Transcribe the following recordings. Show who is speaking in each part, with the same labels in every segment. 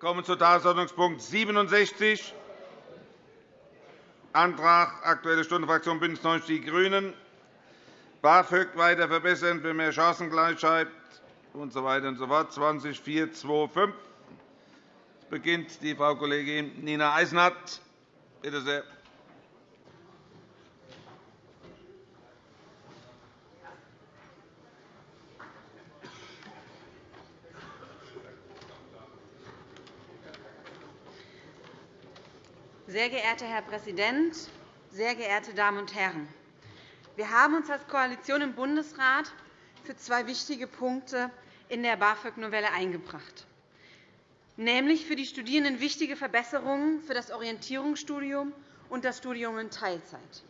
Speaker 1: kommen zu Tagesordnungspunkt 67, Antrag Aktuelle Stunde Fraktion BÜNDNIS 90 die GRÜNEN, BAföG weiter verbessern für mehr Chancengleichheit usw. So und so fort, 20425. Es beginnt die Frau Kollegin Nina Eisenhardt. Bitte sehr.
Speaker 2: Sehr geehrter Herr Präsident, sehr geehrte Damen und Herren! Wir haben uns als Koalition im Bundesrat für zwei wichtige Punkte in der BAföG-Novelle eingebracht, nämlich für die Studierenden wichtige Verbesserungen für das Orientierungsstudium und das Studium in Teilzeit.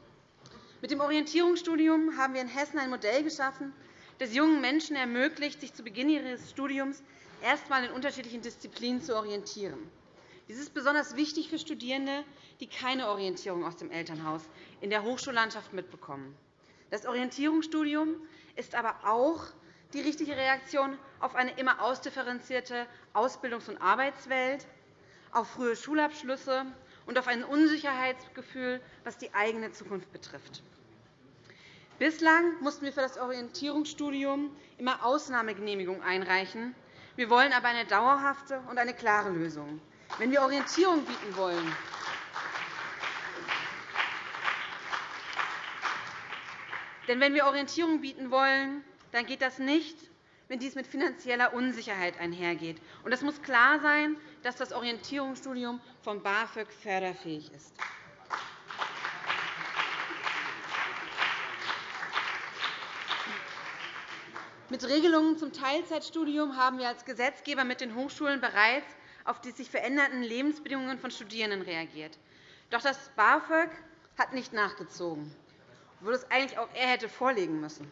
Speaker 2: Mit dem Orientierungsstudium haben wir in Hessen ein Modell geschaffen, das jungen Menschen ermöglicht, sich zu Beginn ihres Studiums erst einmal in unterschiedlichen Disziplinen zu orientieren. Dies ist besonders wichtig für Studierende, die keine Orientierung aus dem Elternhaus in der Hochschullandschaft mitbekommen. Das Orientierungsstudium ist aber auch die richtige Reaktion auf eine immer ausdifferenzierte Ausbildungs- und Arbeitswelt, auf frühe Schulabschlüsse und auf ein Unsicherheitsgefühl, was die eigene Zukunft betrifft. Bislang mussten wir für das Orientierungsstudium immer Ausnahmegenehmigungen einreichen. Wir wollen aber eine dauerhafte und eine klare Lösung. Wenn wir Orientierung bieten wollen, denn wenn wir Orientierung bieten wollen, dann geht das nicht, wenn dies mit finanzieller Unsicherheit einhergeht. Und es muss klar sein, dass das Orientierungsstudium vom BAföG förderfähig ist. Mit Regelungen zum Teilzeitstudium haben wir als Gesetzgeber mit den Hochschulen bereits auf die sich verändernden Lebensbedingungen von Studierenden reagiert. Doch das BAföG hat nicht nachgezogen, obwohl es eigentlich auch er hätte vorlegen müssen.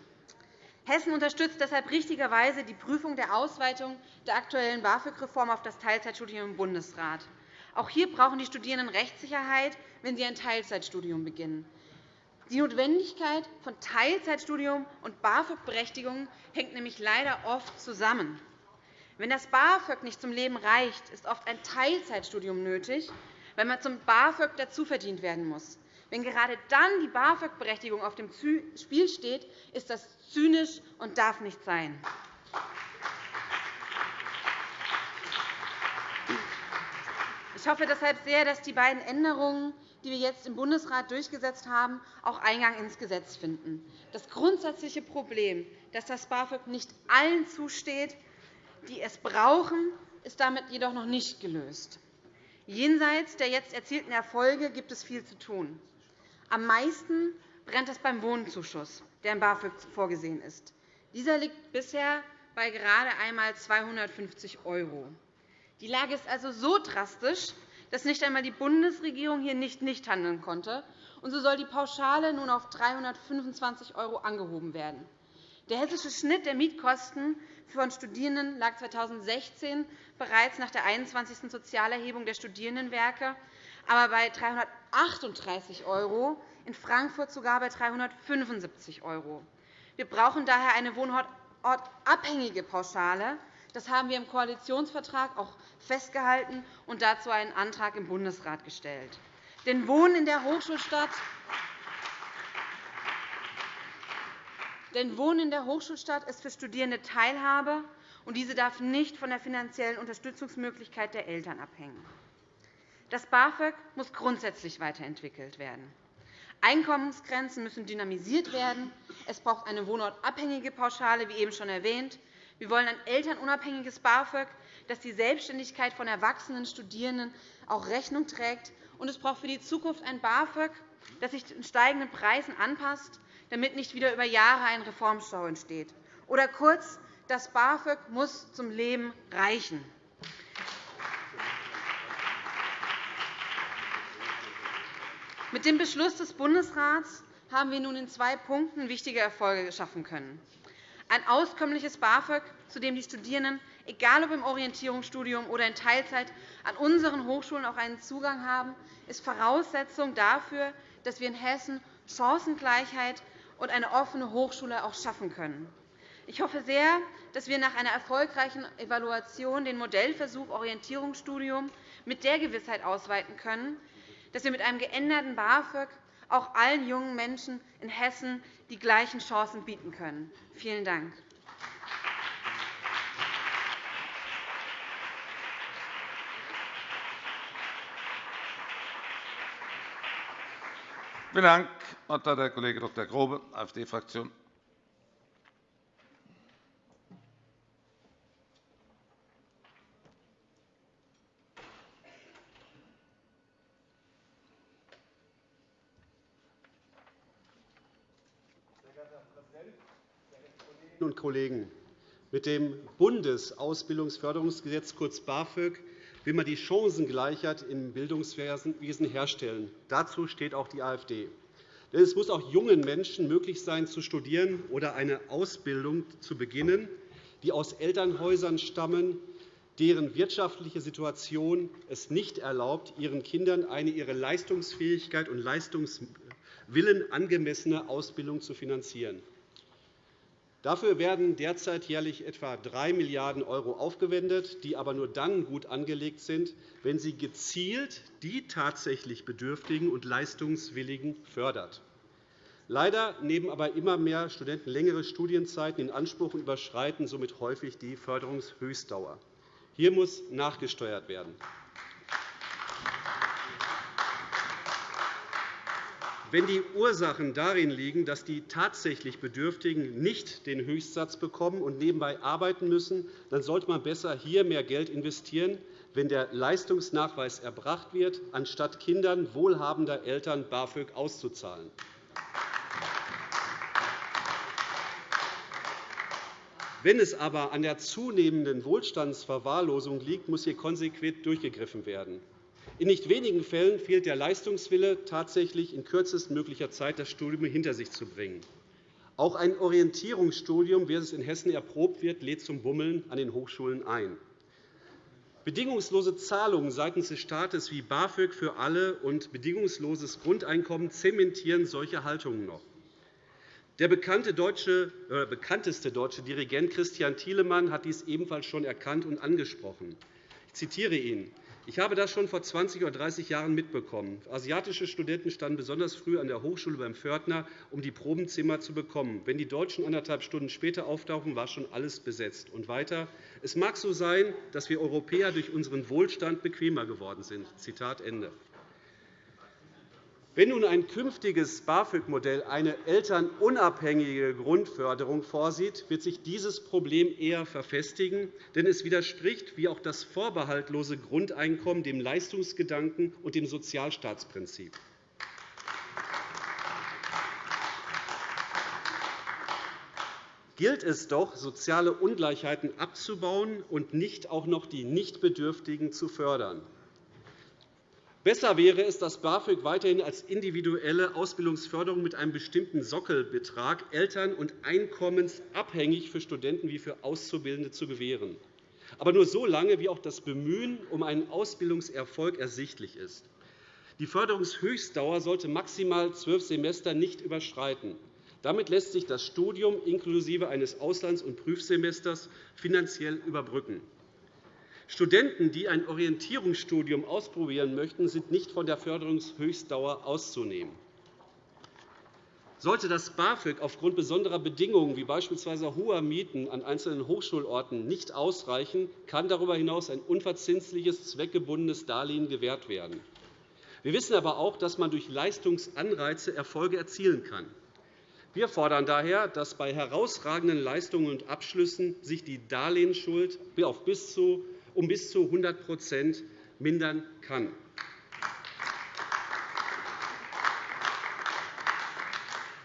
Speaker 2: Hessen unterstützt deshalb richtigerweise die Prüfung der Ausweitung der aktuellen BAföG-Reform auf das Teilzeitstudium im Bundesrat. Auch hier brauchen die Studierenden Rechtssicherheit, wenn sie ein Teilzeitstudium beginnen. Die Notwendigkeit von Teilzeitstudium und BAföG-Berechtigung hängt nämlich leider oft zusammen. Wenn das BAföG nicht zum Leben reicht, ist oft ein Teilzeitstudium nötig, weil man zum BAföG dazuverdient werden muss. Wenn gerade dann die BAföG-Berechtigung auf dem Spiel steht, ist das zynisch und darf nicht sein. Ich hoffe deshalb sehr, dass die beiden Änderungen, die wir jetzt im Bundesrat durchgesetzt haben, auch Eingang ins Gesetz finden. Das grundsätzliche Problem, dass das BAföG nicht allen zusteht, die es brauchen, ist damit jedoch noch nicht gelöst. Jenseits der jetzt erzielten Erfolge gibt es viel zu tun. Am meisten brennt es beim Wohnzuschuss, der im BAföG vorgesehen ist. Dieser liegt bisher bei gerade einmal 250 €. Die Lage ist also so drastisch, dass nicht einmal die Bundesregierung hier nicht nicht handeln konnte. Und so soll die Pauschale nun auf 325 € angehoben werden. Der hessische Schnitt der Mietkosten von Studierenden lag 2016 bereits nach der 21. Sozialerhebung der Studierendenwerke aber bei 338 €, in Frankfurt sogar bei 375 €. Wir brauchen daher eine wohnortabhängige Pauschale. Das haben wir im Koalitionsvertrag auch festgehalten und dazu einen Antrag im Bundesrat gestellt. Denn Wohnen in der Hochschulstadt Denn Wohnen in der Hochschulstadt ist für Studierende Teilhabe, und diese darf nicht von der finanziellen Unterstützungsmöglichkeit der Eltern abhängen. Das BAföG muss grundsätzlich weiterentwickelt werden. Einkommensgrenzen müssen dynamisiert werden. Es braucht eine wohnortabhängige Pauschale, wie eben schon erwähnt. Wir wollen ein elternunabhängiges BAföG, das die Selbstständigkeit von erwachsenen Studierenden auch Rechnung trägt. Und es braucht für die Zukunft ein BAföG, das sich den steigenden Preisen anpasst damit nicht wieder über Jahre ein Reformstau entsteht. Oder kurz, das BAföG muss zum Leben reichen. Mit dem Beschluss des Bundesrats haben wir nun in zwei Punkten wichtige Erfolge schaffen können. Ein auskömmliches BAföG, zu dem die Studierenden, egal ob im Orientierungsstudium oder in Teilzeit, an unseren Hochschulen auch einen Zugang haben, ist Voraussetzung dafür, dass wir in Hessen Chancengleichheit und eine offene Hochschule auch schaffen können. Ich hoffe sehr, dass wir nach einer erfolgreichen Evaluation den Modellversuch Orientierungsstudium mit der Gewissheit ausweiten können, dass wir mit einem geänderten BAföG auch allen jungen Menschen in Hessen die gleichen Chancen bieten können. Vielen Dank.
Speaker 1: Vielen Dank. Das Wort hat der Kollege Dr. Grobe, AfD-Fraktion.
Speaker 3: und Kollegen! Mit dem Bundesausbildungsförderungsgesetz, kurz BAföG, will man die Chancengleichheit im Bildungswesen herstellen. Dazu steht auch die AfD. Denn es muss auch jungen Menschen möglich sein, zu studieren oder eine Ausbildung zu beginnen, die aus Elternhäusern stammen, deren wirtschaftliche Situation es nicht erlaubt, ihren Kindern eine ihrer Leistungsfähigkeit und Leistungswillen angemessene Ausbildung zu finanzieren. Dafür werden derzeit jährlich etwa 3 Milliarden € aufgewendet, die aber nur dann gut angelegt sind, wenn sie gezielt die tatsächlich Bedürftigen und Leistungswilligen fördert. Leider nehmen aber immer mehr Studenten längere Studienzeiten in Anspruch und überschreiten somit häufig die Förderungshöchstdauer. Hier muss nachgesteuert werden. Wenn die Ursachen darin liegen, dass die tatsächlich Bedürftigen nicht den Höchstsatz bekommen und nebenbei arbeiten müssen, dann sollte man besser hier mehr Geld investieren, wenn der Leistungsnachweis erbracht wird, anstatt Kindern wohlhabender Eltern BAföG auszuzahlen. Wenn es aber an der zunehmenden Wohlstandsverwahrlosung liegt, muss hier konsequent durchgegriffen werden. In nicht wenigen Fällen fehlt der Leistungswille, tatsächlich in kürzestmöglicher Zeit das Studium hinter sich zu bringen. Auch ein Orientierungsstudium, wie es in Hessen erprobt wird, lädt zum Bummeln an den Hochschulen ein. Bedingungslose Zahlungen seitens des Staates wie BAföG für alle und bedingungsloses Grundeinkommen zementieren solche Haltungen noch. Der bekannte deutsche, äh, bekannteste deutsche Dirigent Christian Thielemann hat dies ebenfalls schon erkannt und angesprochen. Ich zitiere ihn. Ich habe das schon vor 20 oder 30 Jahren mitbekommen. Asiatische Studenten standen besonders früh an der Hochschule beim Pförtner, um die Probenzimmer zu bekommen. Wenn die Deutschen anderthalb Stunden später auftauchen, war schon alles besetzt. Und weiter. Es mag so sein, dass wir Europäer durch unseren Wohlstand bequemer geworden sind. Zitat Ende. Wenn nun ein künftiges BAföG-Modell eine elternunabhängige Grundförderung vorsieht, wird sich dieses Problem eher verfestigen, denn es widerspricht, wie auch das vorbehaltlose Grundeinkommen, dem Leistungsgedanken und dem Sozialstaatsprinzip. gilt es doch, soziale Ungleichheiten abzubauen und nicht auch noch die Nichtbedürftigen zu fördern. Besser wäre es, das BAföG weiterhin als individuelle Ausbildungsförderung mit einem bestimmten Sockelbetrag eltern- und einkommensabhängig für Studenten wie für Auszubildende zu gewähren, aber nur so lange, wie auch das Bemühen um einen Ausbildungserfolg ersichtlich ist. Die Förderungshöchstdauer sollte maximal zwölf Semester nicht überschreiten. Damit lässt sich das Studium inklusive eines Auslands- und Prüfsemesters finanziell überbrücken. Studenten, die ein Orientierungsstudium ausprobieren möchten, sind nicht von der Förderungshöchstdauer auszunehmen. Sollte das BAföG aufgrund besonderer Bedingungen, wie beispielsweise hoher Mieten an einzelnen Hochschulorten, nicht ausreichen, kann darüber hinaus ein unverzinsliches, zweckgebundenes Darlehen gewährt werden. Wir wissen aber auch, dass man durch Leistungsanreize Erfolge erzielen kann. Wir fordern daher, dass bei herausragenden Leistungen und Abschlüssen sich die Darlehensschuld auf bis zu um bis zu 100% mindern kann.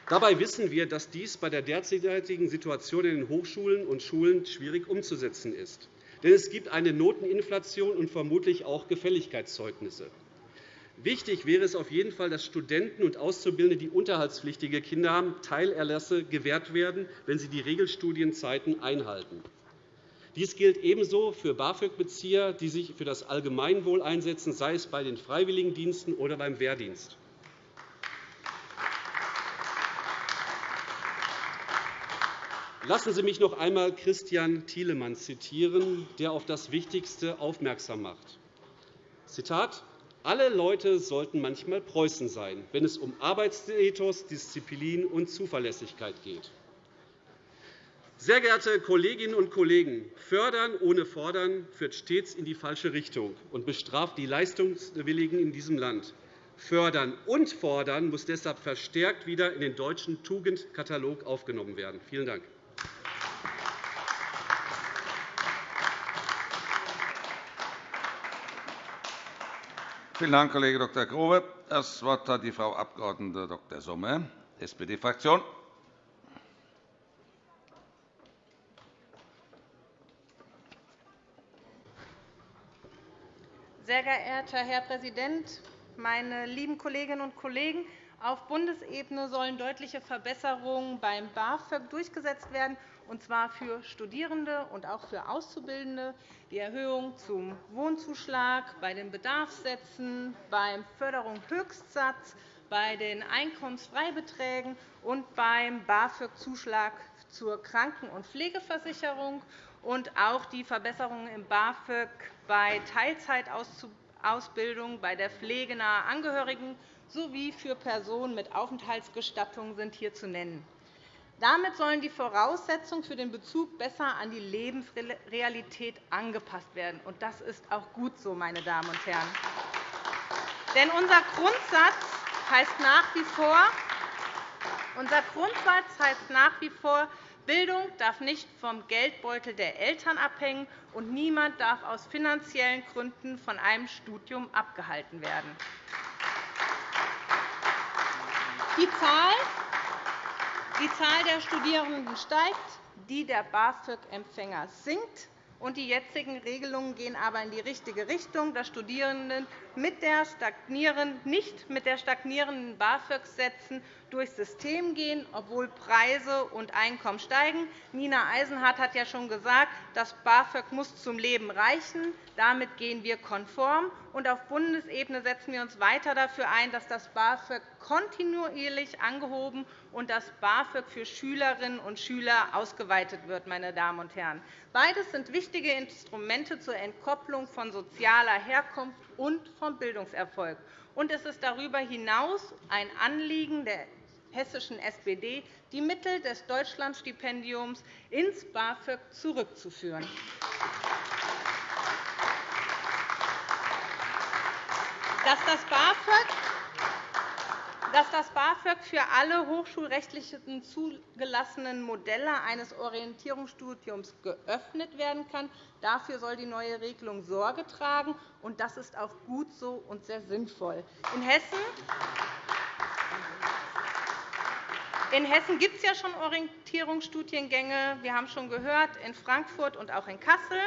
Speaker 3: Dabei wissen wir, dass dies bei der derzeitigen Situation in den Hochschulen und Schulen schwierig umzusetzen ist. Denn es gibt eine Noteninflation und vermutlich auch Gefälligkeitszeugnisse. Wichtig wäre es auf jeden Fall, dass Studenten und Auszubildende, die unterhaltspflichtige Kinder haben, Teilerlasse gewährt werden, wenn sie die Regelstudienzeiten einhalten. Dies gilt ebenso für BAföG-Bezieher, die sich für das Allgemeinwohl einsetzen, sei es bei den Freiwilligendiensten oder beim Wehrdienst. Lassen Sie mich noch einmal Christian Thielemann zitieren, der auf das Wichtigste aufmerksam macht. Zitat alle Leute sollten manchmal Preußen sein, wenn es um Arbeitsethos, Disziplin und Zuverlässigkeit geht. Sehr geehrte Kolleginnen und Kollegen, Fördern ohne Fordern führt stets in die falsche Richtung und bestraft die Leistungswilligen in diesem Land. Fördern und Fordern muss deshalb verstärkt wieder in den deutschen Tugendkatalog aufgenommen werden. Vielen Dank.
Speaker 1: Vielen Dank, Kollege Dr. Grobe. Das Wort hat die Frau Abg. Dr. Sommer, SPD-Fraktion.
Speaker 4: Sehr geehrter Herr Präsident, meine lieben Kolleginnen und Kollegen! Auf Bundesebene sollen deutliche Verbesserungen beim BAföG durchgesetzt werden, und zwar für Studierende und auch für Auszubildende. Die Erhöhung zum Wohnzuschlag, bei den Bedarfssätzen, beim Förderungshöchstsatz, bei den Einkommensfreibeträgen und beim BAföG-Zuschlag zur Kranken- und Pflegeversicherung und auch die Verbesserungen im BAföG bei Teilzeitausbildung, bei der Pflege naher Angehörigen sowie für Personen mit Aufenthaltsgestattung sind hier zu nennen. Damit sollen die Voraussetzungen für den Bezug besser an die Lebensrealität angepasst werden. Das ist auch gut so, meine Damen und Herren. Denn unser Grundsatz heißt nach wie vor, unser Grundsatz heißt nach wie vor Bildung darf nicht vom Geldbeutel der Eltern abhängen, und niemand darf aus finanziellen Gründen von einem Studium abgehalten werden. Die Zahl, der Studierenden steigt, die der BAföG-Empfänger sinkt und die jetzigen Regelungen gehen aber in die richtige Richtung, dass Studierende mit der nicht mit der stagnierenden BAföG-Sätzen durchs System gehen, obwohl Preise und Einkommen steigen. Nina Eisenhardt hat ja schon gesagt, das BAföG muss zum Leben reichen. Damit gehen wir konform. Und auf Bundesebene setzen wir uns weiter dafür ein, dass das BAföG kontinuierlich angehoben und das BAföG für Schülerinnen und Schüler ausgeweitet wird. Meine Damen und Herren. Beides sind wichtige Instrumente zur Entkopplung von sozialer Herkunft und vom Bildungserfolg. Und es ist darüber hinaus ein Anliegen der hessischen SPD, die Mittel des Deutschlandstipendiums ins BAföG zurückzuführen. Dass das BAföG dass das BAföG für alle hochschulrechtlichen zugelassenen Modelle eines Orientierungsstudiums geöffnet werden kann. Dafür soll die neue Regelung Sorge tragen. Das ist auch gut so und sehr sinnvoll. In Hessen in Hessen gibt es ja schon Orientierungsstudiengänge. Wir haben schon gehört, in Frankfurt und auch in Kassel.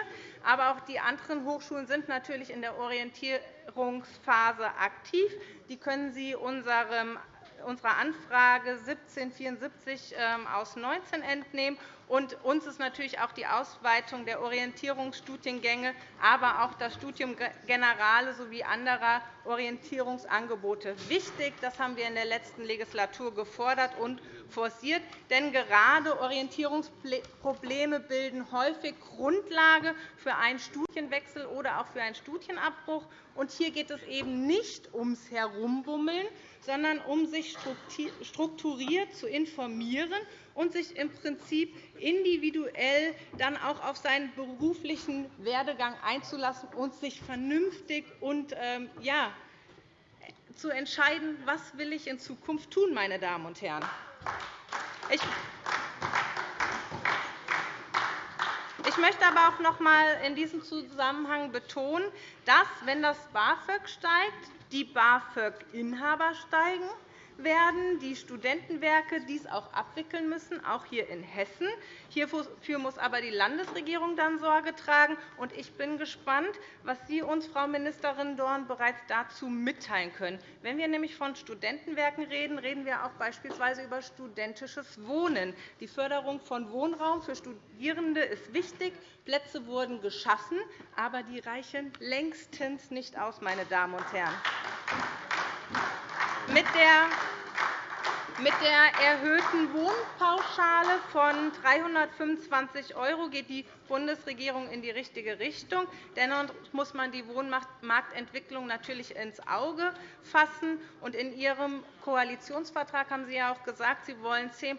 Speaker 4: Aber auch die anderen Hochschulen sind natürlich in der Orientierungsphase aktiv. Die können Sie unserer Anfrage 1774 ähm, aus 19 entnehmen. Und uns ist natürlich auch die Ausweitung der Orientierungsstudiengänge, aber auch das Studium Generale sowie anderer Orientierungsangebote wichtig. Das haben wir in der letzten Legislatur gefordert und forciert. Denn gerade Orientierungsprobleme bilden häufig Grundlage für einen Studienwechsel oder auch für einen Studienabbruch. Und hier geht es eben nicht ums Herumbummeln, sondern um sich strukturiert zu informieren und sich im Prinzip individuell dann auch auf seinen beruflichen Werdegang einzulassen und sich vernünftig und ähm, ja, zu entscheiden, was will ich in Zukunft tun, meine Damen und Herren. Ich möchte aber auch noch einmal in diesem Zusammenhang betonen, dass, wenn das BAföG steigt, die BAföG-Inhaber steigen werden die Studentenwerke dies auch abwickeln müssen, auch hier in Hessen. Hierfür muss aber die Landesregierung dann Sorge tragen. Ich bin gespannt, was Sie uns, Frau Ministerin Dorn, bereits dazu mitteilen können. Wenn wir nämlich von Studentenwerken reden, reden wir auch beispielsweise über studentisches Wohnen. Die Förderung von Wohnraum für Studierende ist wichtig. Plätze wurden geschaffen, aber die reichen längstens nicht aus, meine Damen und Herren. Mit der erhöhten Wohnpauschale von 325 € geht die Bundesregierung in die richtige Richtung. Dennoch muss man die Wohnmarktentwicklung natürlich ins Auge fassen. In Ihrem Koalitionsvertrag haben Sie ja auch gesagt, Sie wollen 10 ähm,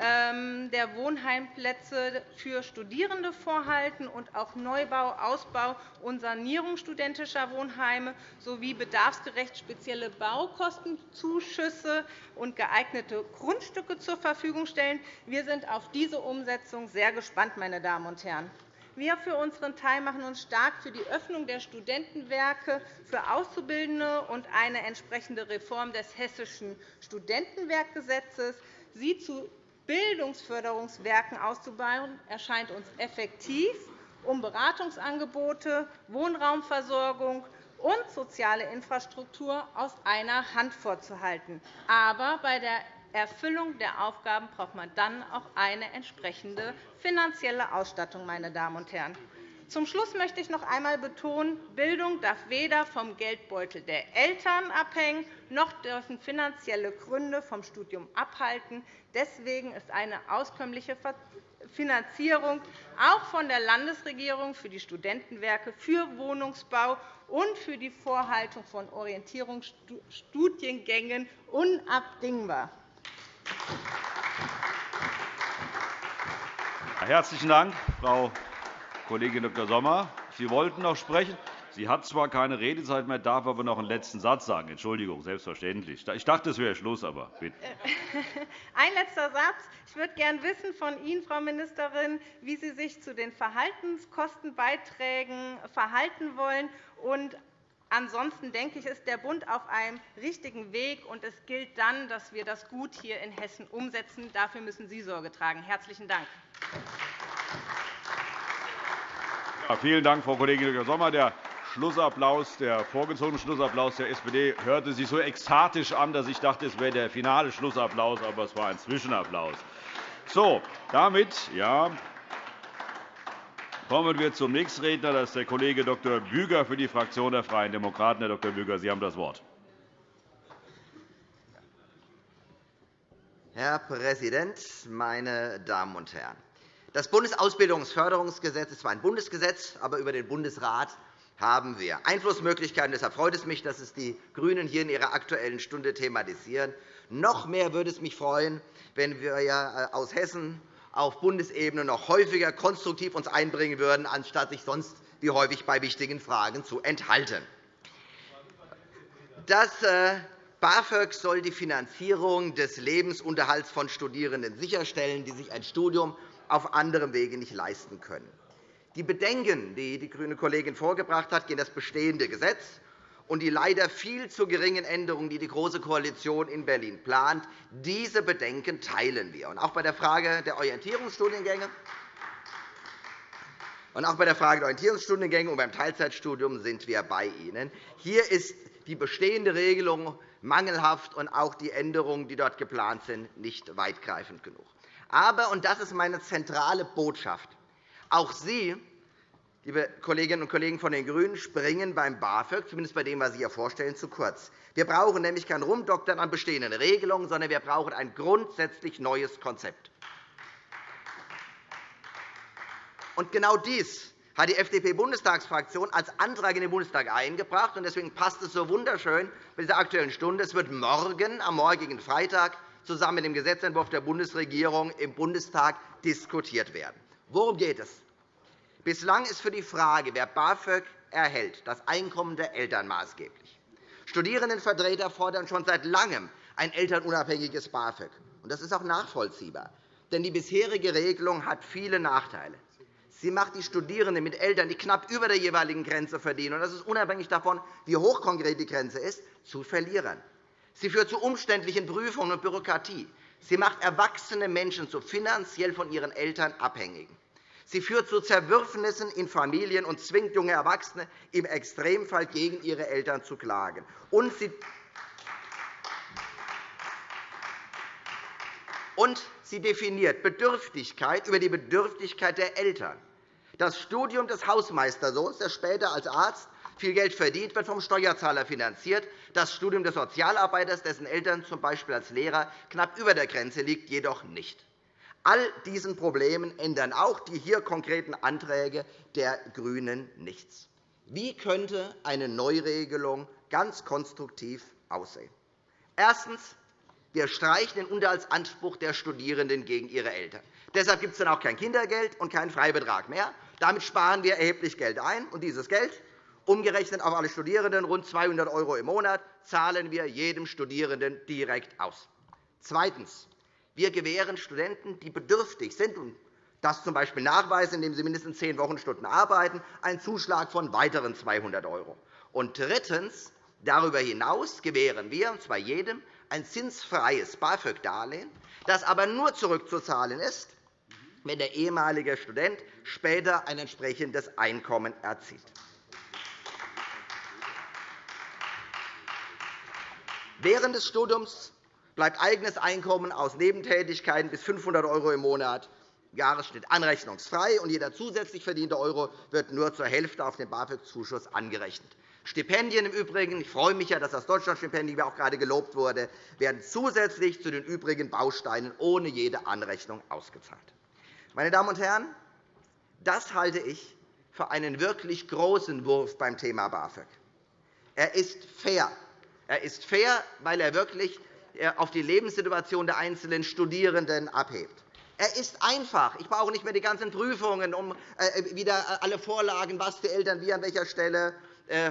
Speaker 4: der Wohnheimplätze für Studierende vorhalten und auch Neubau, Ausbau und Sanierung studentischer Wohnheime sowie bedarfsgerecht spezielle Baukostenzuschüsse und geeignete Grundstücke zur Verfügung stellen. Wir sind auf diese Umsetzung sehr gespannt, meine Damen und Herren. Wir für unseren Teil machen uns stark für die Öffnung der Studentenwerke für Auszubildende und eine entsprechende Reform des Hessischen Studentenwerkgesetzes. Sie zu Bildungsförderungswerken auszubauen, erscheint uns effektiv, um Beratungsangebote, Wohnraumversorgung und soziale Infrastruktur aus einer Hand vorzuhalten. Aber bei der Erfüllung der Aufgaben braucht man dann auch eine entsprechende finanzielle Ausstattung. Meine Damen und Herren. Zum Schluss möchte ich noch einmal betonen, Bildung darf weder vom Geldbeutel der Eltern abhängen, noch dürfen finanzielle Gründe vom Studium abhalten. Deswegen ist eine auskömmliche Finanzierung auch von der Landesregierung für die Studentenwerke, für Wohnungsbau und für die Vorhaltung von Orientierungsstudiengängen unabdingbar.
Speaker 5: Herzlichen Dank, Frau Kollegin Dr. Sommer, Sie wollten noch sprechen. Sie hat zwar keine Redezeit mehr, darf aber noch einen letzten Satz sagen. Entschuldigung, selbstverständlich. Ich dachte, es wäre Schluss, aber bitte.
Speaker 4: Ein letzter Satz. Ich würde gerne wissen von Ihnen, Frau Ministerin, wie Sie sich zu den Verhaltenskostenbeiträgen verhalten wollen. Und Ansonsten denke ich, ist der Bund auf einem richtigen Weg, und es gilt dann, dass wir das gut hier in Hessen umsetzen. Dafür müssen Sie Sorge tragen. – Herzlichen Dank.
Speaker 5: Vielen Dank, Frau Kollegin Dr. Sommer. Der Schlussapplaus, der vorgezogene Schlussapplaus der SPD hörte sich so ekstatisch an, dass ich dachte, es wäre der finale Schlussapplaus, aber es war ein Zwischenapplaus. So, damit ja, kommen wir zum nächsten Redner. Das ist der Kollege Dr. Büger für die Fraktion der Freien Demokraten. Herr Dr. Büger, Sie haben das Wort.
Speaker 6: Herr Präsident, meine Damen und Herren! Das Bundesausbildungsförderungsgesetz ist zwar ein Bundesgesetz, aber über den Bundesrat haben wir Einflussmöglichkeiten. Deshalb freut es mich, dass es die GRÜNEN hier in ihrer Aktuellen Stunde thematisieren. Noch mehr würde es mich freuen, wenn wir äh, aus Hessen auf Bundesebene noch häufiger konstruktiv uns einbringen würden, anstatt sich sonst wie häufig bei wichtigen Fragen zu enthalten. Das äh, BAföG soll die Finanzierung des Lebensunterhalts von Studierenden sicherstellen, die sich ein Studium auf anderem Wege nicht leisten können. Die Bedenken, die die grüne Kollegin vorgebracht hat, gegen das bestehende Gesetz und die leider viel zu geringen Änderungen, die die Große Koalition in Berlin plant, diese Bedenken teilen wir. Auch bei der Frage der Orientierungsstudiengänge und auch bei der Frage der Orientierungsstudiengänge und beim Teilzeitstudium sind wir bei Ihnen. Hier ist die bestehende Regelung mangelhaft und auch die Änderungen, die dort geplant sind, nicht weitgreifend genug. Aber, und das ist meine zentrale Botschaft, auch Sie, liebe Kolleginnen und Kollegen von den GRÜNEN, springen beim BAföG, zumindest bei dem, was Sie hier vorstellen, zu kurz. Wir brauchen nämlich kein Rumdoktern an bestehenden Regelungen, sondern wir brauchen ein grundsätzlich neues Konzept. Und genau dies hat die FDP-Bundestagsfraktion als Antrag in den Bundestag eingebracht. Deswegen passt es so wunderschön bei dieser Aktuellen Stunde. Es wird morgen, am morgigen Freitag, zusammen mit dem Gesetzentwurf der Bundesregierung im Bundestag diskutiert werden. Worum geht es? Bislang ist für die Frage, wer BAföG erhält, das Einkommen der Eltern maßgeblich. Studierendenvertreter fordern schon seit Langem ein elternunabhängiges BAföG. Das ist auch nachvollziehbar. Denn die bisherige Regelung hat viele Nachteile. Sie macht die Studierenden mit Eltern, die knapp über der jeweiligen Grenze verdienen, und das ist unabhängig davon, wie hoch konkret die Grenze ist, zu Verlierern. Sie führt zu umständlichen Prüfungen und Bürokratie. Sie macht erwachsene Menschen zu finanziell von ihren Eltern abhängigen. Sie führt zu Zerwürfnissen in Familien und zwingt junge Erwachsene im Extremfall gegen ihre Eltern zu klagen. Und sie und sie definiert Bedürftigkeit über die Bedürftigkeit der Eltern. Das Studium des Hausmeistersohns, der später als Arzt Viel Geld verdient wird vom Steuerzahler finanziert. Das Studium des Sozialarbeiters, dessen Eltern z. B. als Lehrer knapp über der Grenze liegt, jedoch nicht. All diesen Problemen ändern auch die hier konkreten Anträge der GRÜNEN nichts. Wie könnte eine Neuregelung ganz konstruktiv aussehen? Erstens. Wir streichen den Unterhaltsanspruch der Studierenden gegen ihre Eltern. Deshalb gibt es dann auch kein Kindergeld und keinen Freibetrag mehr. Damit sparen wir erheblich Geld ein. Und dieses Geld, umgerechnet auf alle Studierenden, rund 200 € im Monat, zahlen wir jedem Studierenden direkt aus. Zweitens. Wir gewähren Studenten, die bedürftig sind und das z. B. nachweisen, indem sie mindestens zehn Wochenstunden arbeiten, einen Zuschlag von weiteren 200 €. Und drittens. Darüber hinaus gewähren wir, und zwar jedem, ein zinsfreies BAföG-Darlehen, das aber nur zurückzuzahlen ist, wenn der ehemalige Student später ein entsprechendes Einkommen erzielt. Während des Studiums bleibt eigenes Einkommen aus Nebentätigkeiten bis 500 € im Monat Jahresschnitt anrechnungsfrei, und jeder zusätzlich verdiente Euro wird nur zur Hälfte auf den BAföG-Zuschuss angerechnet. Stipendien im Übrigen, ich freue mich, dass das Deutschlandstipendium auch gerade gelobt wurde, werden zusätzlich zu den übrigen Bausteinen ohne jede Anrechnung ausgezahlt. Meine Damen und Herren, das halte ich für einen wirklich großen Wurf beim Thema BAföG. Er ist fair. Er ist fair, weil er wirklich äh, auf die Lebenssituation der einzelnen Studierenden abhebt. Er ist einfach. Ich brauche nicht mehr die ganzen Prüfungen, um äh, wieder alle Vorlagen, was die Eltern wie an welcher Stelle äh,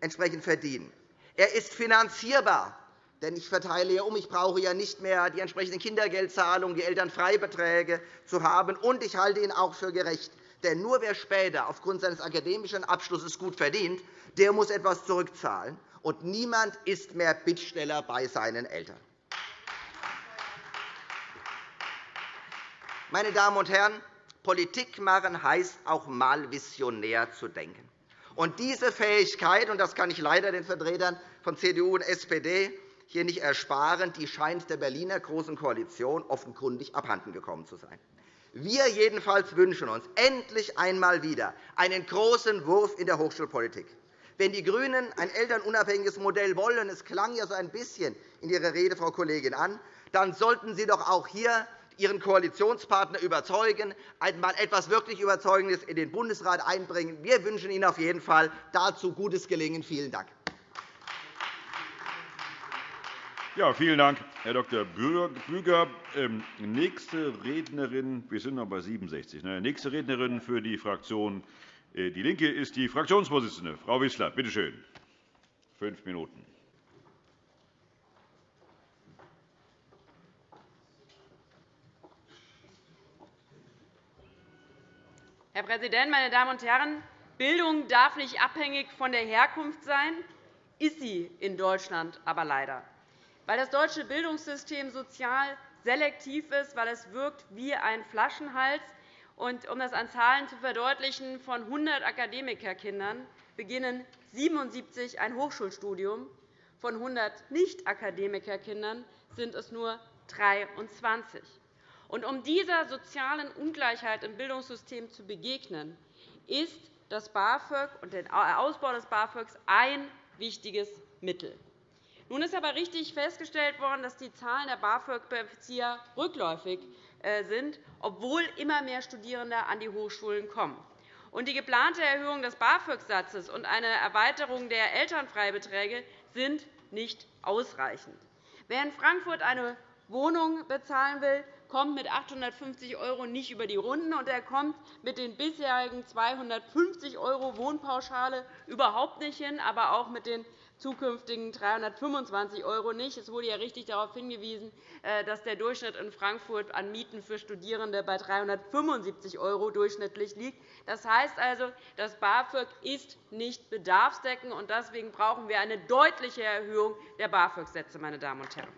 Speaker 6: entsprechend verdienen. Er ist finanzierbar, denn ich verteile ja um. Ich brauche ja nicht mehr die entsprechenden Kindergeldzahlungen, die Elternfreibeträge zu haben. Und ich halte ihn auch für gerecht. Denn nur wer später aufgrund seines akademischen Abschlusses gut verdient, der muss etwas zurückzahlen. Und niemand ist mehr Bittsteller bei seinen Eltern. Meine Damen und Herren, Politik machen heißt auch mal visionär zu denken. Und diese Fähigkeit, und das kann ich leider den Vertretern von CDU und SPD hier nicht ersparen, die scheint der Berliner Großen Koalition offenkundig abhanden gekommen zu sein. Wir jedenfalls wünschen uns endlich einmal wieder einen großen Wurf in der Hochschulpolitik. Wenn die GRÜNEN ein elternunabhängiges Modell wollen, es klang ja so ein bisschen in Ihrer Rede, Frau Kollegin, an, dann sollten Sie doch auch hier Ihren Koalitionspartner überzeugen, einmal etwas wirklich Überzeugendes in den Bundesrat einbringen. Wir wünschen Ihnen auf jeden Fall dazu gutes Gelingen. Vielen Dank.
Speaker 5: Ja, vielen Dank, Herr Dr. Büger. Ähm, nächste Rednerin, wir sind noch bei 67. Ne? Nächste Rednerin für die Fraktion DIE LINKE ist die Fraktionsvorsitzende, Frau Wissler. Bitte schön. Fünf Minuten.
Speaker 7: Herr Präsident, meine Damen und Herren! Bildung darf nicht abhängig von der Herkunft sein, ist sie in Deutschland aber leider. Weil das deutsche Bildungssystem sozial selektiv ist, weil es wirkt wie ein Flaschenhals. Um das an Zahlen zu verdeutlichen, von 100 Akademikerkindern beginnen 77 ein Hochschulstudium. Von 100 Nicht-Akademikerkindern sind es nur 23. Und um dieser sozialen Ungleichheit im Bildungssystem zu begegnen, ist das BAföG und der Ausbau des BAföG ein wichtiges Mittel. Nun ist aber richtig festgestellt worden, dass die Zahlen der BAföG-Bezieher rückläufig sind, obwohl immer mehr Studierende an die Hochschulen kommen. Und die geplante Erhöhung des BAföG-Satzes und eine Erweiterung der Elternfreibeträge sind nicht ausreichend. Wer in Frankfurt eine Wohnung bezahlen will, kommt mit 850 € nicht über die Runden, und er kommt mit den bisherigen 250 € Wohnpauschale überhaupt nicht hin, aber auch mit den zukünftigen 325 € nicht. Es wurde ja richtig darauf hingewiesen, äh, dass der Durchschnitt in Frankfurt an Mieten für Studierende bei 375 € durchschnittlich liegt. Das heißt also, das BAföG ist nicht bedarfsdeckend, und deswegen brauchen wir eine deutliche Erhöhung der BAföG-Sätze. Meine Damen und Herren.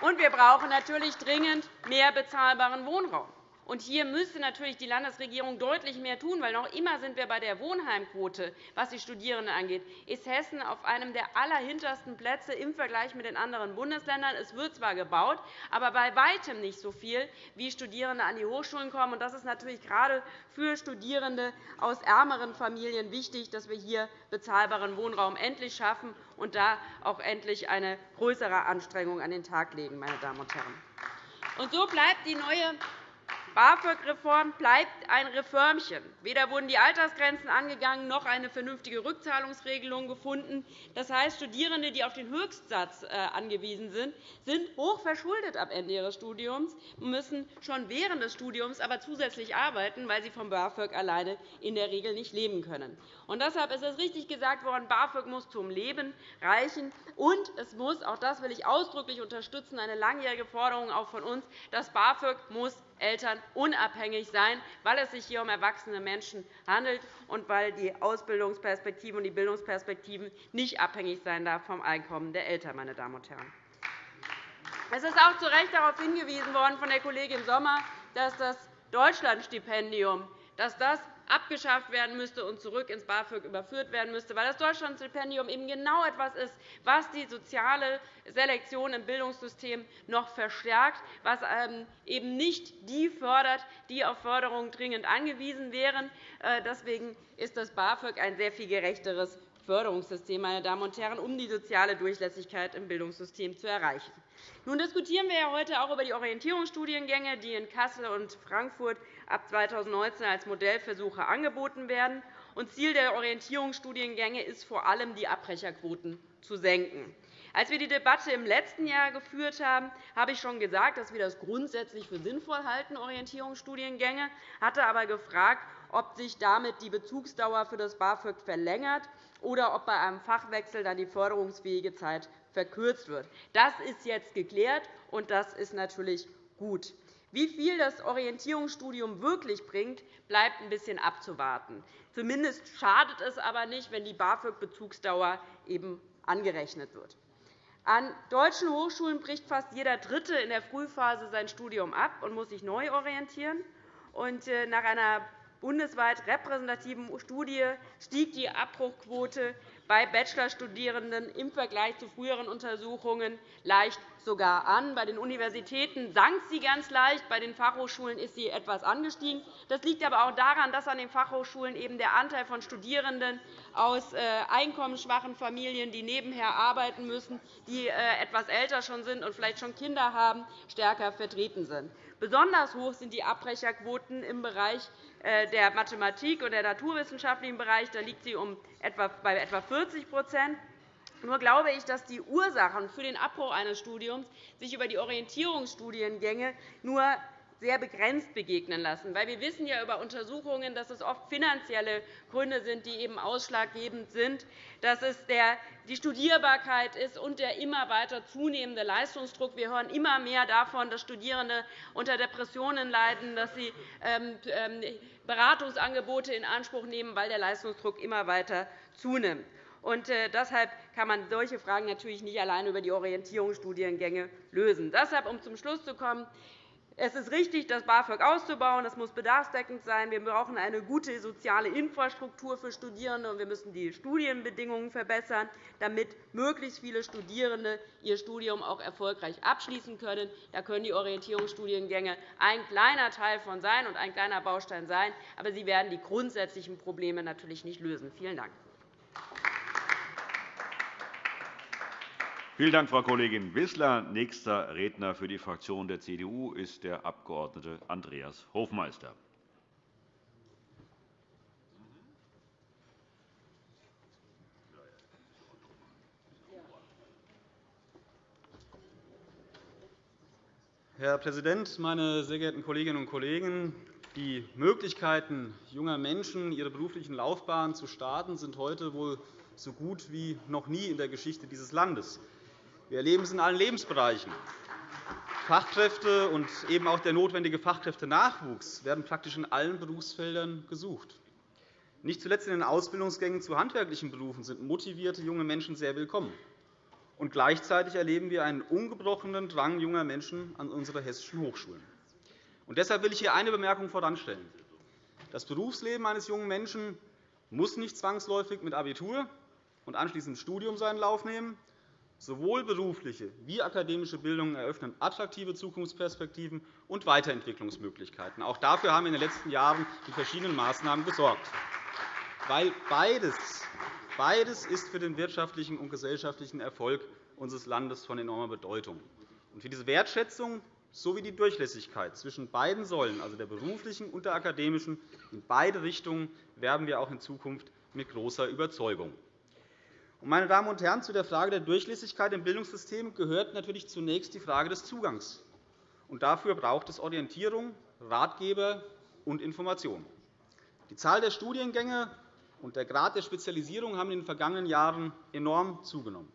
Speaker 7: Und wir brauchen natürlich dringend mehr bezahlbaren Wohnraum. Und hier müsste natürlich die Landesregierung deutlich mehr tun, weil noch immer sind wir bei der Wohnheimquote, was die Studierenden angeht, ist Hessen auf einem der allerhintersten Plätze im Vergleich mit den anderen Bundesländern. Es wird zwar gebaut, aber bei weitem nicht so viel, wie Studierende an die Hochschulen kommen. Das ist natürlich gerade für Studierende aus ärmeren Familien wichtig, dass wir hier bezahlbaren Wohnraum endlich schaffen und da auch endlich eine größere Anstrengung an den Tag legen. Meine Damen und Herren. Und so bleibt die neue BAföG-Reform bleibt ein Reformchen. Weder wurden die Altersgrenzen angegangen noch eine vernünftige Rückzahlungsregelung gefunden. Das heißt, Studierende, die auf den Höchstsatz äh, angewiesen sind, sind hochverschuldet am Ende ihres Studiums, müssen schon während des Studiums aber zusätzlich arbeiten, weil sie vom BAföG alleine in der Regel nicht leben können. Und deshalb ist es richtig gesagt worden, BAföG muss zum Leben reichen. Und es muss, auch das will ich ausdrücklich unterstützen, eine langjährige Forderung auch von uns, das BAföG muss Eltern unabhängig sein, weil es sich hier um erwachsene Menschen handelt und weil die Ausbildungsperspektiven und die Bildungsperspektiven nicht abhängig sein darf vom Einkommen der Eltern. Meine Damen und Herren. Es ist auch zu Recht darauf hingewiesen worden von der Kollegin Sommer, dass das Deutschlandstipendium dass das abgeschafft werden müsste und zurück ins BAföG überführt werden müsste, weil das Deutschlandstipendium eben genau etwas ist, was die soziale Selektion im Bildungssystem noch verstärkt, was ähm, eben nicht die fördert, die auf Förderung dringend angewiesen wären. Äh, deswegen ist das BAföG ein sehr viel gerechteres Förderungssystem, meine Damen und Herren, um die soziale Durchlässigkeit im Bildungssystem zu erreichen. Nun diskutieren wir heute auch über die Orientierungsstudiengänge, die in Kassel und Frankfurt ab 2019 als Modellversuche angeboten werden. Ziel der Orientierungsstudiengänge ist vor allem, die Abbrecherquoten zu senken. Als wir die Debatte im letzten Jahr geführt haben, habe ich schon gesagt, dass wir das grundsätzlich für sinnvoll halten, Orientierungsstudiengänge, hatte aber gefragt, ob sich damit die Bezugsdauer für das BAföG verlängert oder ob bei einem Fachwechsel dann die förderungsfähige Zeit verkürzt wird. Das ist jetzt geklärt, und das ist natürlich gut. Wie viel das Orientierungsstudium wirklich bringt, bleibt ein bisschen abzuwarten. Zumindest schadet es aber nicht, wenn die BAföG-Bezugsdauer eben angerechnet wird. An deutschen Hochschulen bricht fast jeder Dritte in der Frühphase sein Studium ab und muss sich neu orientieren. Äh, nach einer bundesweit repräsentativen Studie stieg die Abbruchquote bei Bachelorstudierenden im Vergleich zu früheren Untersuchungen leicht sogar an. Bei den Universitäten sank sie ganz leicht, bei den Fachhochschulen ist sie etwas angestiegen. Das liegt aber auch daran, dass an den Fachhochschulen eben der Anteil von Studierenden aus äh, einkommensschwachen Familien, die nebenher arbeiten müssen, die äh, etwas älter schon sind und vielleicht schon Kinder haben, stärker vertreten sind. Besonders hoch sind die Abbrecherquoten im Bereich äh, der Mathematik und der naturwissenschaftlichen Bereich. Da liegt sie bei etwa 40 nur glaube ich, dass die Ursachen für den Abbruch eines Studiums sich über die Orientierungsstudiengänge nur sehr begrenzt begegnen lassen. wir wissen ja über Untersuchungen, dass es oft finanzielle Gründe sind, die eben ausschlaggebend sind, dass es die Studierbarkeit ist und der immer weiter zunehmende Leistungsdruck. Wir hören immer mehr davon, dass Studierende unter Depressionen leiden, dass sie ähm, ähm, Beratungsangebote in Anspruch nehmen, weil der Leistungsdruck immer weiter zunimmt. Und äh, deshalb kann man solche Fragen natürlich nicht allein über die Orientierungsstudiengänge lösen. Deshalb, um zum Schluss zu kommen, es ist richtig, das BAföG auszubauen. Das muss bedarfsdeckend sein. Wir brauchen eine gute soziale Infrastruktur für Studierende, und wir müssen die Studienbedingungen verbessern, damit möglichst viele Studierende ihr Studium auch erfolgreich abschließen können. Da können die Orientierungsstudiengänge ein kleiner Teil von sein und ein kleiner Baustein sein, aber sie werden die grundsätzlichen Probleme natürlich nicht lösen. Vielen Dank.
Speaker 5: Vielen Dank, Frau Kollegin Wissler. Nächster Redner für die Fraktion der CDU ist der Abg. Andreas Hofmeister.
Speaker 8: Herr Präsident, meine sehr geehrten Kolleginnen und Kollegen! Die Möglichkeiten junger Menschen, ihre beruflichen Laufbahnen zu starten, sind heute wohl so gut wie noch nie in der Geschichte dieses Landes. Wir erleben es in allen Lebensbereichen. Fachkräfte und eben auch der notwendige Fachkräftenachwuchs werden praktisch in allen Berufsfeldern gesucht. Nicht zuletzt in den Ausbildungsgängen zu handwerklichen Berufen sind motivierte junge Menschen sehr willkommen. Und gleichzeitig erleben wir einen ungebrochenen Drang junger Menschen an unsere hessischen Hochschulen. deshalb will ich hier eine Bemerkung voranstellen. Das Berufsleben eines jungen Menschen muss nicht zwangsläufig mit Abitur und anschließendem Studium seinen Lauf nehmen. Sowohl berufliche wie akademische Bildung eröffnen attraktive Zukunftsperspektiven und Weiterentwicklungsmöglichkeiten. Auch dafür haben wir in den letzten Jahren mit verschiedenen Maßnahmen gesorgt. Weil beides, beides ist für den wirtschaftlichen und gesellschaftlichen Erfolg unseres Landes von enormer Bedeutung. Für diese Wertschätzung sowie die Durchlässigkeit zwischen beiden Säulen, also der beruflichen und der akademischen, in beide Richtungen werben wir auch in Zukunft mit großer Überzeugung. Meine Damen und Herren, zu der Frage der Durchlässigkeit im Bildungssystem gehört natürlich zunächst die Frage des Zugangs. dafür braucht es Orientierung, Ratgeber und Information. Die Zahl der Studiengänge und der Grad der Spezialisierung haben in den vergangenen Jahren enorm zugenommen.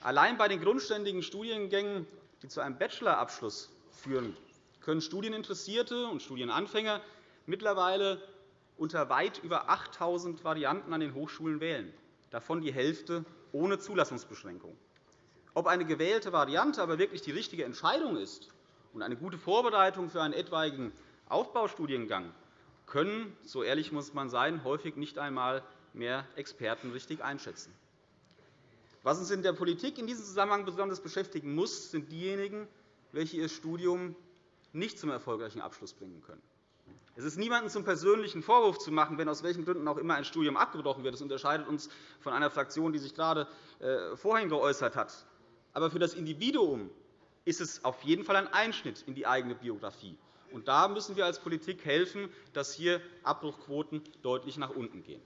Speaker 8: Allein bei den grundständigen Studiengängen, die zu einem Bachelorabschluss führen, können Studieninteressierte und Studienanfänger mittlerweile unter weit über 8.000 Varianten an den Hochschulen wählen davon die Hälfte ohne Zulassungsbeschränkung. Ob eine gewählte Variante aber wirklich die richtige Entscheidung ist und eine gute Vorbereitung für einen etwaigen Aufbaustudiengang, können, so ehrlich muss man sein, häufig nicht einmal mehr Experten richtig einschätzen. Was uns in der Politik in diesem Zusammenhang besonders beschäftigen muss, sind diejenigen, welche ihr Studium nicht zum erfolgreichen Abschluss bringen können. Es ist niemandem zum persönlichen Vorwurf zu machen, wenn aus welchen Gründen auch immer ein Studium abgebrochen wird. Das unterscheidet uns von einer Fraktion, die sich gerade äh, vorhin geäußert hat. Aber für das Individuum ist es auf jeden Fall ein Einschnitt in die eigene Biografie. Und da müssen wir als Politik helfen, dass hier Abbruchquoten deutlich nach unten gehen.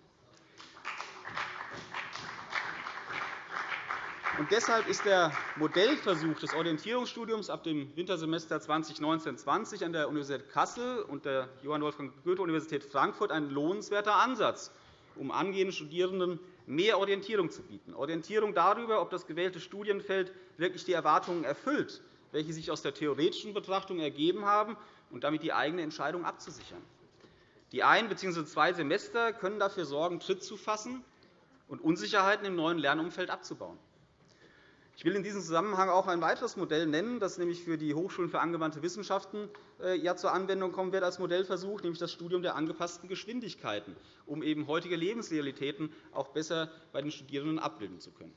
Speaker 8: Und deshalb ist der Modellversuch des Orientierungsstudiums ab dem Wintersemester 2019-20 an der Universität Kassel und der Johann Wolfgang Goethe-Universität Frankfurt ein lohnenswerter Ansatz, um angehenden Studierenden mehr Orientierung zu bieten, Orientierung darüber, ob das gewählte Studienfeld wirklich die Erwartungen erfüllt, welche sich aus der theoretischen Betrachtung ergeben haben, und damit die eigene Entscheidung abzusichern. Die ein- bzw. zwei Semester können dafür sorgen, Tritt zu fassen und Unsicherheiten im neuen Lernumfeld abzubauen. Ich will in diesem Zusammenhang auch ein weiteres Modell nennen, das nämlich für die Hochschulen für angewandte Wissenschaften äh, ja zur Anwendung kommen wird als Modellversuch, nämlich das Studium der angepassten Geschwindigkeiten, um eben heutige Lebensrealitäten auch besser bei den Studierenden abbilden zu können.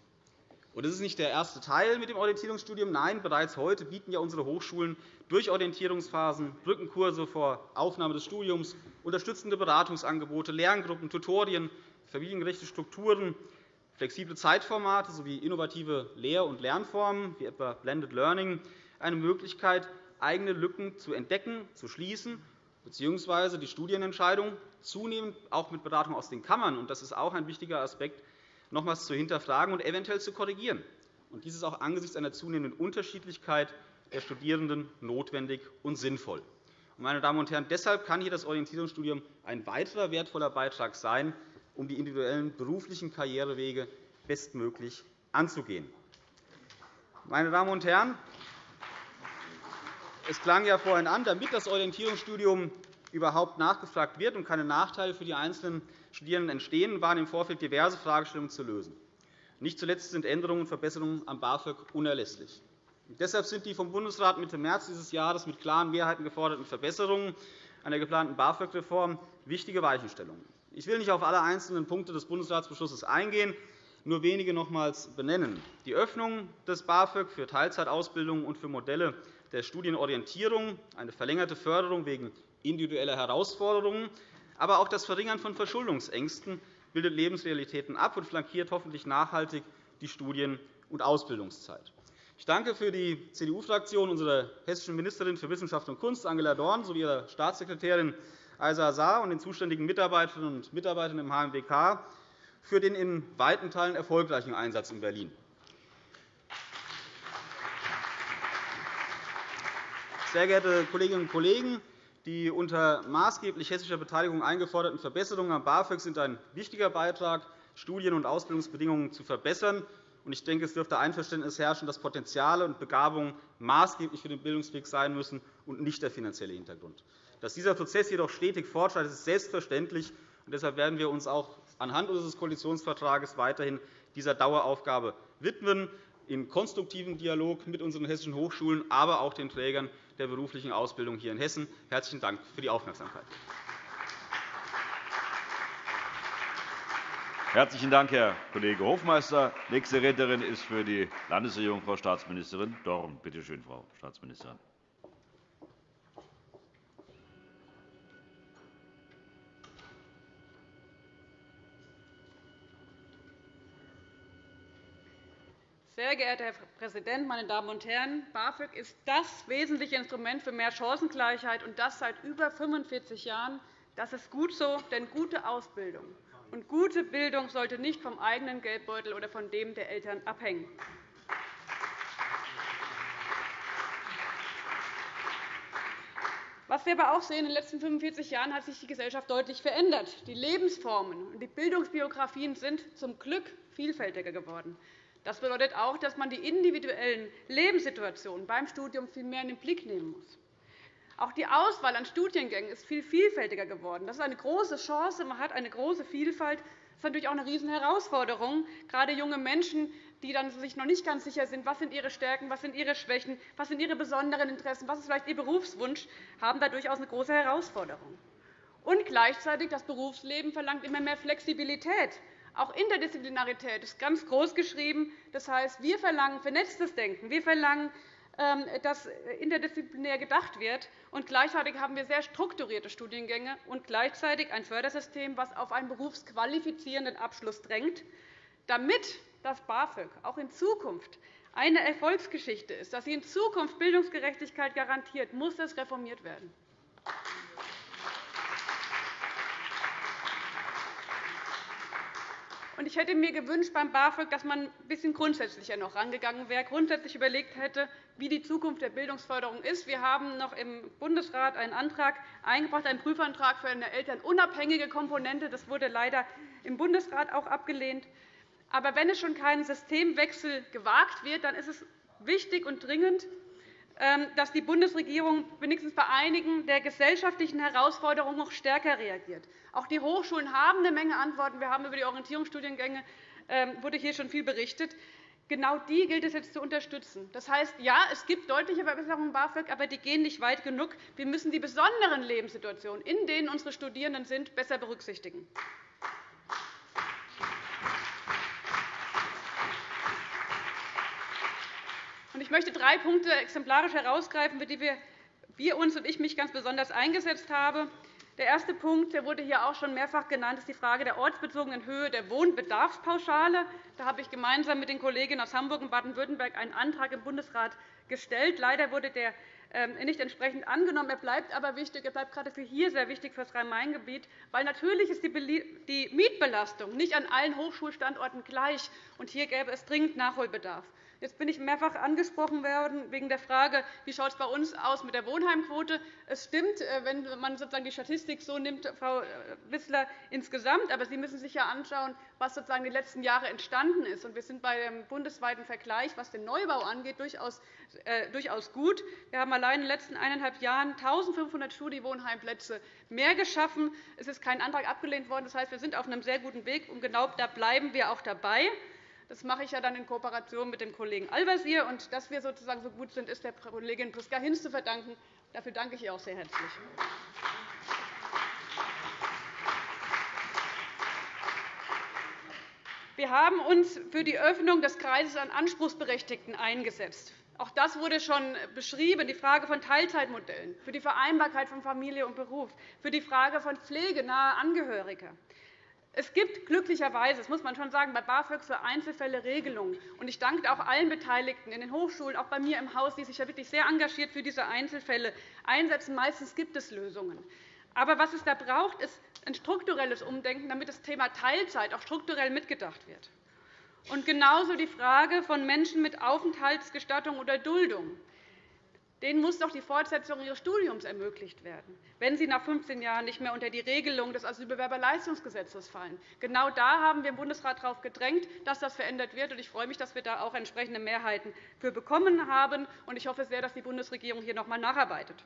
Speaker 8: Das ist nicht der erste Teil mit dem Orientierungsstudium. Nein, bereits heute bieten ja unsere Hochschulen durch Orientierungsphasen, Brückenkurse vor Aufnahme des Studiums, unterstützende Beratungsangebote, Lerngruppen, Tutorien, familiengerechte Strukturen, flexible Zeitformate sowie innovative Lehr- und Lernformen wie etwa Blended Learning eine Möglichkeit, eigene Lücken zu entdecken, zu schließen bzw. die Studienentscheidung zunehmend auch mit Beratung aus den Kammern, und das ist auch ein wichtiger Aspekt, nochmals zu hinterfragen und eventuell zu korrigieren. Dies ist auch angesichts einer zunehmenden Unterschiedlichkeit der Studierenden notwendig und sinnvoll. Meine Damen und Herren, deshalb kann hier das Orientierungsstudium ein weiterer wertvoller Beitrag sein, um die individuellen beruflichen Karrierewege bestmöglich anzugehen. Meine Damen und Herren, es klang ja vorhin an, damit das Orientierungsstudium überhaupt nachgefragt wird und keine Nachteile für die einzelnen Studierenden entstehen, waren im Vorfeld diverse Fragestellungen zu lösen. Nicht zuletzt sind Änderungen und Verbesserungen am BAföG unerlässlich. Deshalb sind die vom Bundesrat Mitte März dieses Jahres mit klaren Mehrheiten geforderten Verbesserungen an der geplanten BAföG-Reform wichtige Weichenstellungen. Ich will nicht auf alle einzelnen Punkte des Bundesratsbeschlusses eingehen, nur wenige nochmals benennen. Die Öffnung des BAföG für Teilzeitausbildung und für Modelle der Studienorientierung, eine verlängerte Förderung wegen individueller Herausforderungen, aber auch das Verringern von Verschuldungsängsten bildet Lebensrealitäten ab und flankiert hoffentlich nachhaltig die Studien- und Ausbildungszeit. Ich danke für die CDU-Fraktion unserer hessischen Ministerin für Wissenschaft und Kunst, Angela Dorn, sowie ihrer Staatssekretärin Aisa Saar und den zuständigen Mitarbeiterinnen und Mitarbeitern im HMWK für den in weiten Teilen erfolgreichen Einsatz in Berlin. Sehr geehrte Kolleginnen und Kollegen! Die unter maßgeblich hessischer Beteiligung eingeforderten Verbesserungen am BAföG sind ein wichtiger Beitrag, Studien- und Ausbildungsbedingungen zu verbessern. Ich denke, es dürfte Einverständnis herrschen, dass Potenziale und Begabungen maßgeblich für den Bildungsweg sein müssen und nicht der finanzielle Hintergrund. Dass dieser Prozess jedoch stetig fortschreitet, ist selbstverständlich. Deshalb werden wir uns auch anhand unseres Koalitionsvertrags weiterhin dieser Daueraufgabe widmen, in konstruktivem Dialog mit unseren hessischen Hochschulen, aber auch den Trägern der beruflichen Ausbildung hier in Hessen. – Herzlichen Dank für die Aufmerksamkeit.
Speaker 5: Herzlichen Dank, Herr Kollege Hofmeister. Nächste Rednerin ist für die Landesregierung Frau Staatsministerin Dorn. Bitte schön, Frau Staatsministerin.
Speaker 9: Sehr geehrter Herr Präsident, meine Damen und Herren! BAföG ist das wesentliche Instrument für mehr Chancengleichheit, und das seit über 45 Jahren. Das ist gut so, denn gute Ausbildung und gute Bildung sollte nicht vom eigenen Geldbeutel oder von dem der Eltern abhängen. Was wir aber auch sehen, in den letzten 45 Jahren hat sich die Gesellschaft deutlich verändert. Die Lebensformen und die Bildungsbiografien sind zum Glück vielfältiger geworden. Das bedeutet auch, dass man die individuellen Lebenssituationen beim Studium viel mehr in den Blick nehmen muss. Auch die Auswahl an Studiengängen ist viel vielfältiger geworden. Das ist eine große Chance. Man hat eine große Vielfalt. Das ist natürlich auch eine Riesenherausforderung. Gerade junge Menschen, die dann sich noch nicht ganz sicher sind, was sind ihre Stärken, was sind ihre Schwächen, was sind ihre besonderen Interessen, was ist vielleicht ihr Berufswunsch, haben da durchaus eine große Herausforderung. Und gleichzeitig das Berufsleben verlangt immer mehr Flexibilität. Auch Interdisziplinarität ist ganz groß geschrieben. Das heißt, wir verlangen vernetztes Denken. Wir verlangen ähm, dass interdisziplinär gedacht wird. Und gleichzeitig haben wir sehr strukturierte Studiengänge und gleichzeitig ein Fördersystem, das auf einen berufsqualifizierenden Abschluss drängt. Damit das BAföG auch in Zukunft eine Erfolgsgeschichte ist, dass sie in Zukunft Bildungsgerechtigkeit garantiert, muss das reformiert werden. Ich hätte mir gewünscht beim BAföG, dass man ein bisschen grundsätzlicher noch rangegangen wäre, grundsätzlich überlegt hätte, wie die Zukunft der Bildungsförderung ist. Wir haben noch im Bundesrat einen Antrag eingebracht, einen Prüfantrag für eine elternunabhängige Komponente. Das wurde leider im Bundesrat auch abgelehnt. Aber wenn es schon keinen Systemwechsel gewagt wird, dann ist es wichtig und dringend, dass die Bundesregierung wenigstens bei einigen der gesellschaftlichen Herausforderungen noch stärker reagiert. Auch die Hochschulen haben eine Menge Antworten. Wir haben über die Orientierungsstudiengänge ähm, wurde hier schon viel berichtet. Genau die gilt es jetzt zu unterstützen. Das heißt, ja, es gibt deutliche Verbesserungen im BAföG, aber die gehen nicht weit genug. Wir müssen die besonderen Lebenssituationen, in denen unsere Studierenden sind, besser berücksichtigen. Ich möchte drei Punkte exemplarisch herausgreifen, für die wir uns und ich mich ganz besonders eingesetzt haben. Der erste Punkt der wurde hier auch schon mehrfach genannt, ist die Frage der ortsbezogenen Höhe der Wohnbedarfspauschale. Da habe ich gemeinsam mit den Kolleginnen aus Hamburg und Baden-Württemberg einen Antrag im Bundesrat gestellt. Leider wurde der ähm, nicht entsprechend angenommen. Er bleibt aber wichtig. Er bleibt gerade für hier sehr wichtig für das Rhein-Main-Gebiet, weil natürlich ist die Mietbelastung nicht an allen Hochschulstandorten gleich, und hier gäbe es dringend Nachholbedarf. Jetzt bin ich mehrfach angesprochen worden wegen der Frage, wie schaut es bei uns aus mit der Wohnheimquote. Es stimmt, äh, wenn man sozusagen die Statistik so nimmt, Frau äh, Wissler, insgesamt. Aber Sie müssen sich ja anschauen, was sozusagen die letzten Jahre entstanden ist. Wir sind bei dem bundesweiten Vergleich, was den Neubau angeht, durchaus äh, gut. Wir haben allein in den letzten eineinhalb Jahren 1.500 Studienwohnheimplätze mehr geschaffen. Es ist kein Antrag abgelehnt worden. Das heißt, wir sind auf einem sehr guten Weg, und genau da bleiben wir auch dabei. Das mache ich ja dann in Kooperation mit dem Kollegen Al-Wazir. Und dass wir sozusagen so gut sind, ist der Kollegin Priska Hinz zu verdanken. Dafür danke ich ihr auch sehr herzlich. Wir haben uns für die Öffnung des Kreises an Anspruchsberechtigten eingesetzt. Auch das wurde schon beschrieben, die Frage von Teilzeitmodellen, für die Vereinbarkeit von Familie und Beruf, für die Frage von pflegenaher Angehöriger. Es gibt glücklicherweise, das muss man schon sagen, bei BAföG für Einzelfälle Regelungen. Ich danke auch allen Beteiligten in den Hochschulen, auch bei mir im Haus, die sich ja wirklich sehr engagiert für diese Einzelfälle einsetzen. Meistens gibt es Lösungen. Aber was es da braucht, ist ein strukturelles Umdenken, damit das Thema Teilzeit auch strukturell mitgedacht wird. Und genauso die Frage von Menschen mit Aufenthaltsgestattung oder Duldung. Denen muss doch die Fortsetzung ihres Studiums ermöglicht werden, wenn sie nach 15 Jahren nicht mehr unter die Regelung des Asylbewerberleistungsgesetzes fallen. Genau da haben wir im Bundesrat darauf gedrängt, dass das verändert wird. Ich freue mich, dass wir da auch entsprechende Mehrheiten für bekommen haben. Ich hoffe sehr, dass die Bundesregierung hier noch einmal nacharbeitet.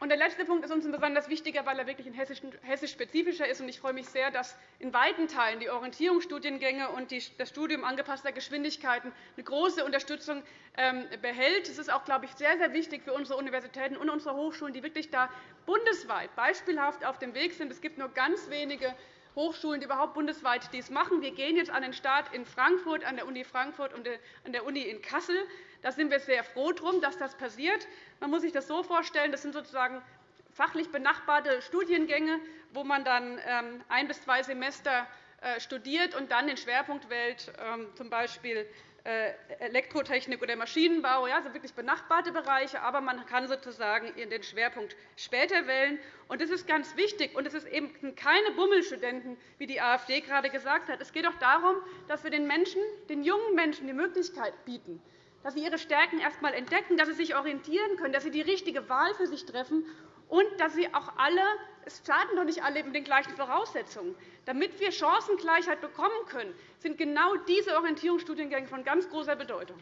Speaker 9: Und der letzte Punkt ist uns besonders wichtiger, weil er wirklich hessisch-spezifischer ist. Ich freue mich sehr, dass in weiten Teilen die Orientierungsstudiengänge und das Studium angepasster Geschwindigkeiten eine große Unterstützung ähm, behält. Es ist auch, glaube ich, sehr, sehr wichtig für unsere Universitäten und unsere Hochschulen, die wirklich da bundesweit beispielhaft auf dem Weg sind. Es gibt nur ganz wenige Hochschulen, die überhaupt bundesweit dies machen. Wir gehen jetzt an den Start in Frankfurt, an der Uni Frankfurt und an der Uni in Kassel. Da sind wir sehr froh darum, dass das passiert. Man muss sich das so vorstellen, das sind sozusagen fachlich benachbarte Studiengänge, wo man dann ähm, ein bis zwei Semester äh, studiert und dann den Schwerpunkt wählt, ähm, z. Äh, Elektrotechnik oder Maschinenbau, also wirklich benachbarte Bereiche, aber man kann sozusagen den Schwerpunkt später wählen. Und das ist ganz wichtig. Und es sind eben keine Bummelstudenten, wie die AfD gerade gesagt hat. Es geht auch darum, dass wir den Menschen, den jungen Menschen die Möglichkeit bieten, dass sie ihre Stärken erst einmal entdecken, dass sie sich orientieren können, dass sie die richtige Wahl für sich treffen und dass sie auch alle, es starten doch nicht alle mit den gleichen Voraussetzungen. Damit wir Chancengleichheit bekommen können, sind genau diese Orientierungsstudiengänge von ganz großer Bedeutung.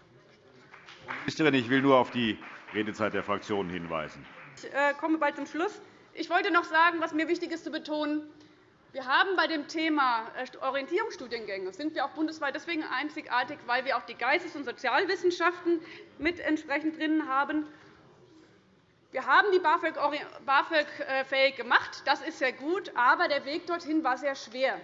Speaker 5: Frau Ministerin, ich will nur auf die Redezeit der Fraktionen hinweisen.
Speaker 9: Ich äh, komme bald zum Schluss. Ich wollte noch sagen, was mir wichtig ist zu betonen. Wir haben bei dem Thema äh, Orientierungsstudiengänge sind wir auch bundesweit deswegen einzigartig, weil wir auch die Geistes- und Sozialwissenschaften mit entsprechend drin haben. Wir haben die BAföG-fähig äh, gemacht. Das ist sehr gut. Aber der Weg dorthin war sehr schwer.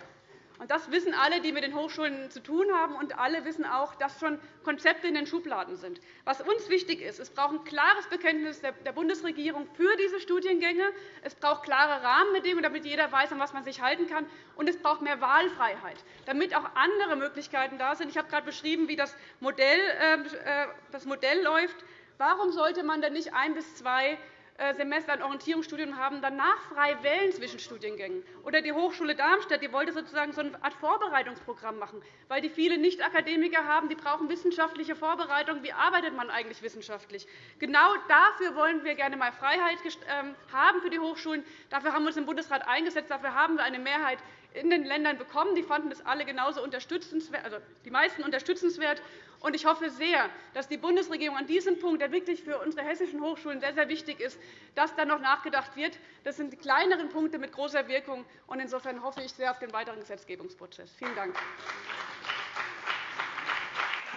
Speaker 9: Das wissen alle, die mit den Hochschulen zu tun haben, und alle wissen auch, dass schon Konzepte in den Schubladen sind. Was uns wichtig ist, es braucht ein klares Bekenntnis der Bundesregierung für diese Studiengänge. Es braucht klare Rahmenbedingungen, damit jeder weiß, an was man sich halten kann. Und es braucht mehr Wahlfreiheit, damit auch andere Möglichkeiten da sind. Ich habe gerade beschrieben, wie das Modell, ähm, äh, das Modell läuft. Warum sollte man denn nicht ein bis zwei äh, Semester ein Orientierungsstudium haben, danach frei wählen zwischen Studiengängen? Oder die Hochschule Darmstadt die wollte sozusagen so eine Art Vorbereitungsprogramm machen, weil die viele Nicht-Akademiker haben, die brauchen wissenschaftliche Vorbereitung. Wie arbeitet man eigentlich wissenschaftlich? Genau dafür wollen wir gerne einmal Freiheit ähm, haben für die Hochschulen. Dafür haben wir uns im Bundesrat eingesetzt. Dafür haben wir eine Mehrheit in den Ländern bekommen. Die fanden das alle genauso unterstützenswert, also die meisten unterstützenswert. Ich hoffe sehr, dass die Bundesregierung an diesem Punkt, der wirklich für unsere hessischen Hochschulen sehr, sehr wichtig ist, dass da noch nachgedacht wird. Das sind die kleineren Punkte mit großer Wirkung. Insofern hoffe ich sehr auf den weiteren Gesetzgebungsprozess. Vielen Dank.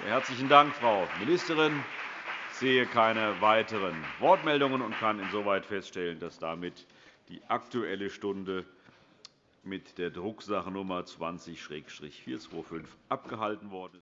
Speaker 5: Herzlichen Dank, Frau Ministerin. Ich sehe keine weiteren Wortmeldungen und kann insoweit feststellen, dass damit die Aktuelle Stunde mit der Drucksache Nummer 20-425 abgehalten worden.